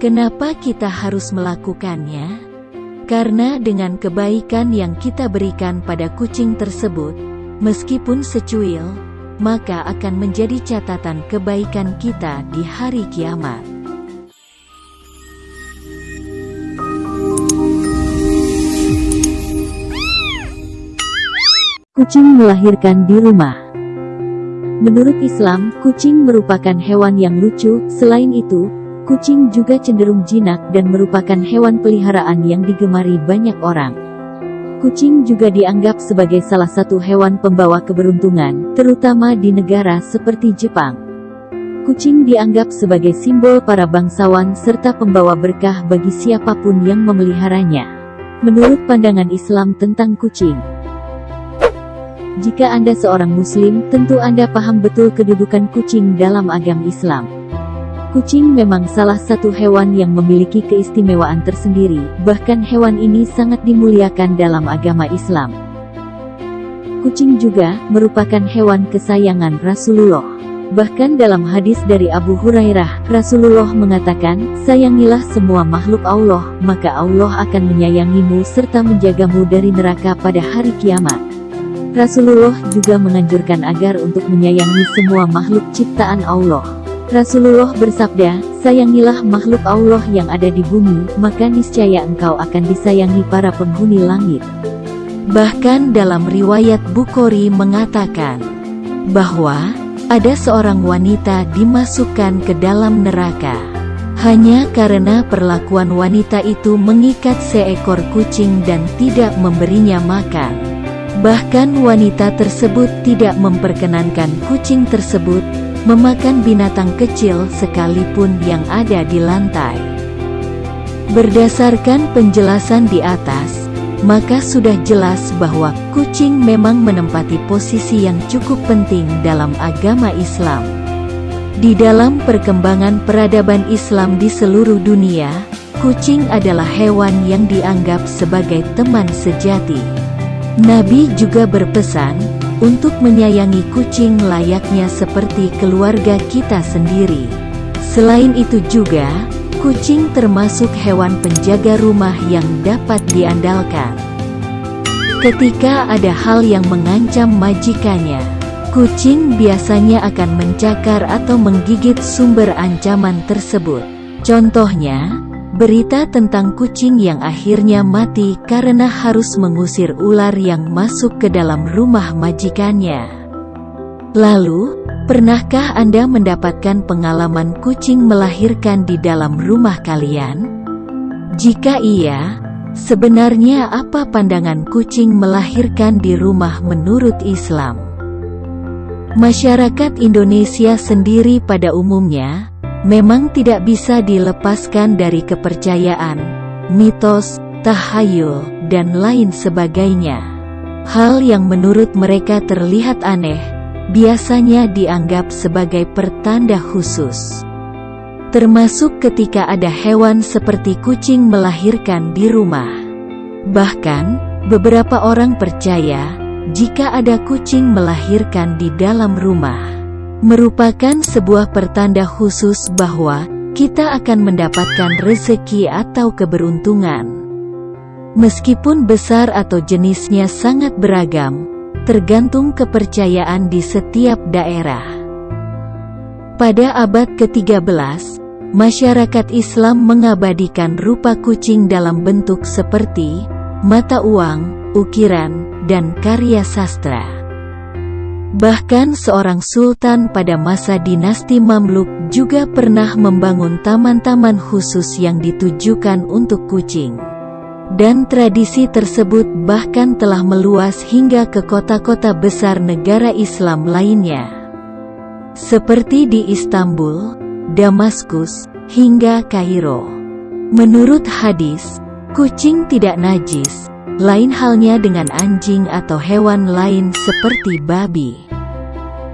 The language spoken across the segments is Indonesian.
Kenapa kita harus melakukannya? Karena dengan kebaikan yang kita berikan pada kucing tersebut, meskipun secuil, maka akan menjadi catatan kebaikan kita di hari kiamat. Kucing melahirkan di rumah. Menurut Islam, kucing merupakan hewan yang lucu. Selain itu, kucing juga cenderung jinak dan merupakan hewan peliharaan yang digemari banyak orang. Kucing juga dianggap sebagai salah satu hewan pembawa keberuntungan, terutama di negara seperti Jepang. Kucing dianggap sebagai simbol para bangsawan serta pembawa berkah bagi siapa pun yang memeliharanya. Menurut pandangan Islam tentang kucing, jika Anda seorang muslim, tentu Anda paham betul kedudukan kucing dalam agama Islam. Kucing memang salah satu hewan yang memiliki keistimewaan tersendiri, bahkan hewan ini sangat dimuliakan dalam agama Islam. Kucing juga merupakan hewan kesayangan Rasulullah. Bahkan dalam hadis dari Abu Hurairah, Rasulullah mengatakan, Sayangilah semua makhluk Allah, maka Allah akan menyayangimu serta menjagamu dari neraka pada hari kiamat. Rasulullah juga menganjurkan agar untuk menyayangi semua makhluk ciptaan Allah. Rasulullah bersabda, sayangilah makhluk Allah yang ada di bumi, maka niscaya engkau akan disayangi para penghuni langit. Bahkan dalam riwayat Bukhari mengatakan, bahwa, ada seorang wanita dimasukkan ke dalam neraka. Hanya karena perlakuan wanita itu mengikat seekor kucing dan tidak memberinya makan. Bahkan wanita tersebut tidak memperkenankan kucing tersebut memakan binatang kecil sekalipun yang ada di lantai. Berdasarkan penjelasan di atas, maka sudah jelas bahwa kucing memang menempati posisi yang cukup penting dalam agama Islam. Di dalam perkembangan peradaban Islam di seluruh dunia, kucing adalah hewan yang dianggap sebagai teman sejati. Nabi juga berpesan, untuk menyayangi kucing layaknya seperti keluarga kita sendiri. Selain itu juga, kucing termasuk hewan penjaga rumah yang dapat diandalkan. Ketika ada hal yang mengancam majikannya, kucing biasanya akan mencakar atau menggigit sumber ancaman tersebut. Contohnya, Berita tentang kucing yang akhirnya mati karena harus mengusir ular yang masuk ke dalam rumah majikannya. Lalu, pernahkah Anda mendapatkan pengalaman kucing melahirkan di dalam rumah kalian? Jika iya, sebenarnya apa pandangan kucing melahirkan di rumah menurut Islam? Masyarakat Indonesia sendiri pada umumnya memang tidak bisa dilepaskan dari kepercayaan, mitos, tahayul, dan lain sebagainya. Hal yang menurut mereka terlihat aneh, biasanya dianggap sebagai pertanda khusus. Termasuk ketika ada hewan seperti kucing melahirkan di rumah. Bahkan, beberapa orang percaya, jika ada kucing melahirkan di dalam rumah, merupakan sebuah pertanda khusus bahwa kita akan mendapatkan rezeki atau keberuntungan. Meskipun besar atau jenisnya sangat beragam, tergantung kepercayaan di setiap daerah. Pada abad ke-13, masyarakat Islam mengabadikan rupa kucing dalam bentuk seperti mata uang, ukiran, dan karya sastra. Bahkan seorang sultan pada masa dinasti Mamluk juga pernah membangun taman-taman khusus yang ditujukan untuk kucing. Dan tradisi tersebut bahkan telah meluas hingga ke kota-kota besar negara Islam lainnya. Seperti di Istanbul, Damaskus, hingga Kairo. Menurut hadis, kucing tidak najis, lain halnya dengan anjing atau hewan lain seperti babi.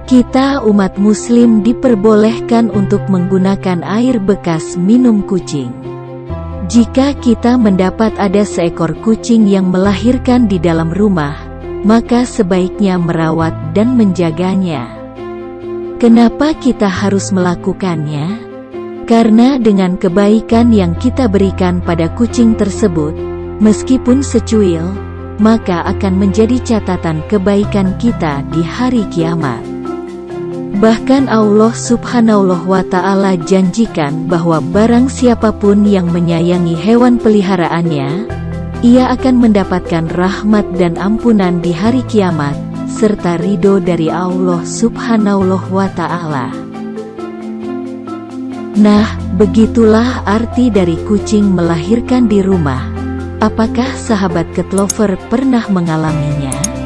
Kita umat muslim diperbolehkan untuk menggunakan air bekas minum kucing. Jika kita mendapat ada seekor kucing yang melahirkan di dalam rumah, maka sebaiknya merawat dan menjaganya. Kenapa kita harus melakukannya? Karena dengan kebaikan yang kita berikan pada kucing tersebut, meskipun secuil, maka akan menjadi catatan kebaikan kita di hari kiamat. Bahkan Allah subhanahu wa ta'ala janjikan bahwa barang siapa pun yang menyayangi hewan peliharaannya, ia akan mendapatkan rahmat dan ampunan di hari kiamat, serta ridho dari Allah subhanahu wa ta'ala. Nah, begitulah arti dari kucing melahirkan di rumah. Apakah sahabat Ketlover pernah mengalaminya?